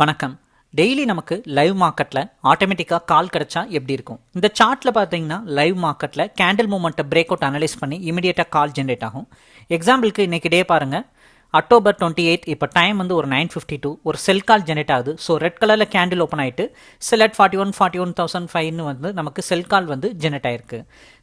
வணக்கம். டெய்லி நமக்கு லைவ் மார்க்கெட்டில் ஆட்டோமேட்டிக்காக கால் கிடச்சா எப்படி இருக்கும்? இந்த சார்ட்டில் பார்த்தீங்கன்னா லைவ் மார்க்கெட்டில் கேண்டில் மூமெண்ட்டை பிரேக் அவுட் அனலைஸ் பண்ணி இமீடியட்டாக கால் ஜென்ரேட் ஆகும். எக்ஸாம்பிளுக்கு இன்றைக்கி டே பாருங்கள் அக்டோபர் டுவெண்ட்டி எயிட் இப்போ டைம் வந்து ஒரு நைன் ஃபிஃப்டி டூ ஒரு செல் கால் ஜெனரேட் ஆகுது. ஸோ ரெட் கலரில் கேண்டில் ஓப்பன் ஆகிட்டு sell forty one forty one thousand ஃபைவ்னு வந்து நமக்கு செல் கால் வந்து ஜெனரேட் ஆயிருக்கு.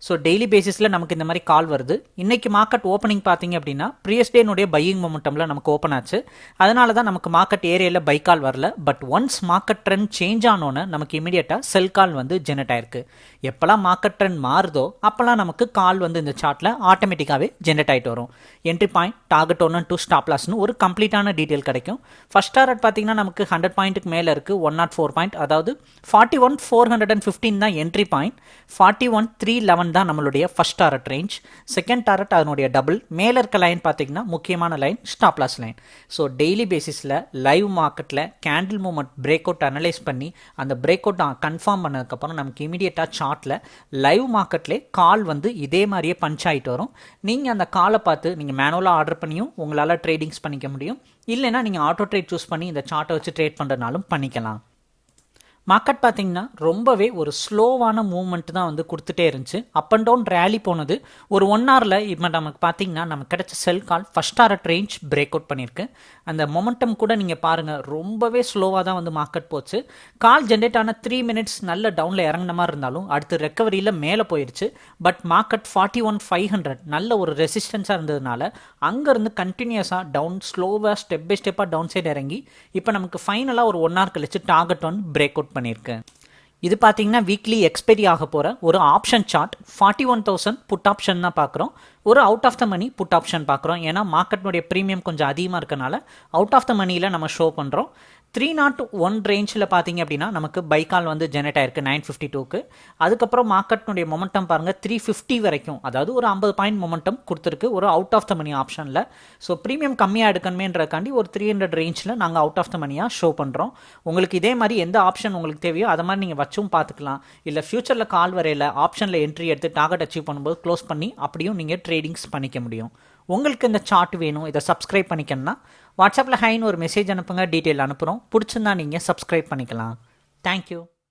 ஸோ டெய்லி பேசிஸில் நமக்கு இந்த மாதிரி கால் வருது. இன்றைக்கி மார்க்கெட் ஓப்பனிங் பார்த்தீங்க அப்படின்னா ப்ரீயஸ் டேனுடைய பையிங் மொமெண்டமில் நமக்கு ஓப்பன் ஆச்சு. அதனால தான் நமக்கு மார்க்கெட் ஏரியாவில் பை கால் வரல. But once market trend change ஆனோன்னு நமக்கு இமீடியட்டாக செல் கால் வந்து ஜெனரேட் ஆயிருக்கு. எப்போல்லாம் மார்க்கெட் ட்ரெண்ட் மாறுதோ அப்போல்லாம் நமக்கு கால் வந்து இந்த சார்ட்டில் ஆட்டோமேட்டிக்காகவே ஜெனரேட் ஆகிட்டு வரும். என்ட்ரி பாயிண்ட் டார்கெட் ஒன்று டூ ஸ்டாப் லாஸ்னு ஒரு கம்ப்ளீட்டான டீட்டெயில் கிடைக்கும். ஃபர்ஸ்ட் டாரட் பார்த்தீங்கன்னா நமக்கு ஹண்ட்ரட் பாயிண்ட்டுக்கு மேலே இருக்குது ஒன் நாட் ஃபோர் பாயிண்ட் அதாவது forty one four hundred and fifteen தான் entry point forty one three eleven தான் நம்மளுடைய first target range second target அதனுடைய டபுள் மேலே இருக்க லைன் பார்த்தீங்கன்னா முக்கியமான line stop loss line so daily பேசிஸில் லைவ் மார்க்கெட்டில் candle movement break out analyse பண்ணி அந்த பிரேக் அவுட் கன்ஃபார்ம் பண்ணதுக்கப்புறம் நமக்கு இமீடியட்டாக சார்ட்டில் லைவ் மார்க்கெட்லேயே கால் வந்து இதே மாதிரியே பஞ்ச் ஆகிட்டு வரும். நீங்கள் அந்த காலை பார்த்து நீங்கள் மேனுவலாக ஆர்டர் பண்ணியும் உங்களால் ட்ரேடிங்ஸ் பண்ணிக்க முடியும். இல்லைனா நீங்கள் ஆட்டோ ட்ரேட் சூஸ் பண்ணி இந்த சார்ட்டை வச்சு ட்ரேட் பண்ணுறதுனாலும் பண்ணிக்கலாம். மார்க்கெட் பார்த்தீங்கன்னா ரொம்பவே ஒரு ஸ்லோவான மூவ்மெண்ட் தான் வந்து கொடுத்துட்டே இருந்துச்சு. அப் அண்ட் டவுன் ரேலி போனது. ஒரு ஒன் ஹவரில் இப்போ நமக்கு பார்த்தீங்கன்னா நமக்கு கிடைச்ச sell call first R range break out பண்ணியிருக்கு. அந்த மொமெண்டம் கூட நீங்கள் பாருங்கள் ரொம்பவே ஸ்லோவாக தான் வந்து மார்க்கெட் போச்சு. கால் ஜென்ரேட் ஆன த்ரீ மினிட்ஸ் நல்ல டவுனில் இறங்கின மாதிரி இருந்தாலும் அடுத்து ரெக்கவரியில் மேலே போயிடுச்சு but market forty one five hundred நல்ல ஒரு ரெசிஸ்டன்ஸாக இருந்ததுனால அங்கேருந்து கண்டினியூஸாக டவுன் ஸ்லோவாக ஸ்டெப் பை ஸ்டெப்பாக டவுன் சைடு இறங்கி இப்போ நமக்கு ஃபைனலாக ஒரு ஒன் ஹவர் கழிச்சு டார்கெட் ஒன் பிரேக் அவுட் பண்ணியிருக்கேன். இது பார்த்தீங்கன்னா வீக்லி எக்ஸ்பைரி ஆக போகிற ஒரு option chart forty one thousand put option தான் பார்க்குறோம் ஒரு out of the money put option பார்க்குறோம் ஏன்னா மார்க்கெட்னுடைய ப்ரீமியம் கொஞ்சம் அதிகமாக இருக்கனால அவுட் ஆஃப் த மணியில் நம்ம ஷோ பண்ணுறோம் த்ரீ நாட் ஒன் ரேஞ்சில் பார்த்தீங்க அப்படின்னா நமக்கு பைக்கால் வந்து ஜெனரேட் ஆயிருக்கு நைன் ஃபிஃப்டி டூக்கு அதுக்கப்புறம் மார்க்கெட்னுடைய மொமெண்டம் பாருங்கள் த்ரீ ஃபிஃப்டி வரைக்கும். அதாவது ஒரு ஐம்பது பாயிண்ட் மொமெண்டம் கொடுத்துருக்கு ஒரு அவுட் ஆஃப் த மணி ஆப்ஷனில் ஸோ ப்ரீமியம் கம்மியாக எடுக்கணுமேன்றக்காண்டி ஒரு த்ரீ ஹண்ட்ரட் ரேஞ்சில் நாங்கள் அவுட் ஆஃப் த மணியாக ஷோ பண்ணுறோம் உங்களுக்கு இதே மாதிரி எந்த ஆப்ஷன் உங்களுக்கு தேவையோ அதை மாதிரி நீங்கள் வச்சும் பார்த்துக்கலாம் இல்லை ஃபியூச்சரில் கால் வரையில் ஆப்ஷனில் என்ட்ரி எடுத்து டார்கெட் அச்சீவ் பண்ணும்போது க்ளோஸ் பண்ணி அப்படியும் நீங்கள் ட்ரேடிங்ஸ் பண்ணிக்க முடியும். உங்களுக்கு இந்த சார்ட் வேணும் இதை சப்ஸ்கிரைப் பண்ணிக்கணும்னா வாட்ஸ்அப்பில் ஹைன்னு ஒரு மெசேஜ் அனுப்புங்க டீட்டெயில் அனுப்புகிறோம் பிடிச்சிருந்தா நீங்கள் சப்ஸ்கிரைப் பண்ணிக்கலாம். தேங்க்யூ